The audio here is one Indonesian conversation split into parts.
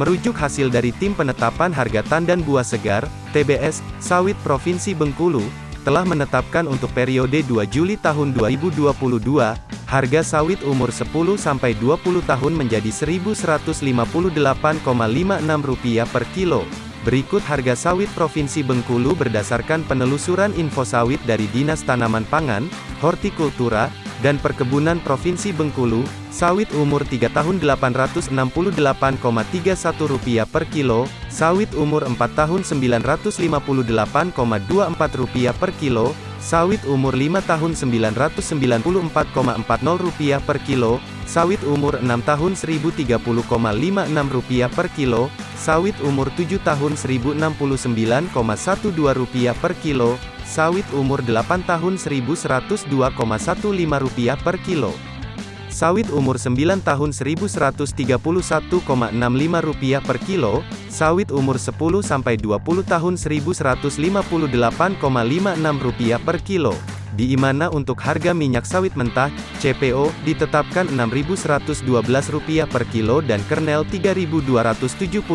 Merujuk hasil dari Tim Penetapan Harga Tandan Buah Segar, TBS, Sawit Provinsi Bengkulu, telah menetapkan untuk periode 2 Juli tahun 2022, harga sawit umur 10-20 tahun menjadi Rp1.158,56 per kilo. Berikut harga sawit Provinsi Bengkulu berdasarkan penelusuran info sawit dari Dinas Tanaman Pangan, Hortikultura, dan Perkebunan Provinsi Bengkulu, sawit umur 3 tahun Rp868,31 per kilo, sawit umur 4 tahun Rp958,24 per kilo, sawit umur 5 tahun Rp994,40 per kilo, sawit umur 6 tahun Rp1030,56 per kilo, sawit umur 7 tahun Rp1069,12 per kilo, sawit umur 8 tahun Rp1.102,15 per kilo. Sawit umur 9 tahun Rp1.131,65 per kilo, sawit umur 10-20 tahun Rp1.158,56 per kilo. Di mana untuk harga minyak sawit mentah, CPO, ditetapkan Rp6.112 per kilo dan kernel Rp3.275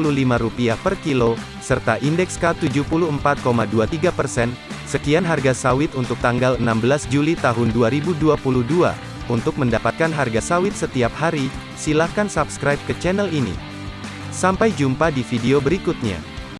per kilo, serta indeks K74,23 persen. Sekian harga sawit untuk tanggal 16 Juli tahun 2022. Untuk mendapatkan harga sawit setiap hari, silahkan subscribe ke channel ini. Sampai jumpa di video berikutnya.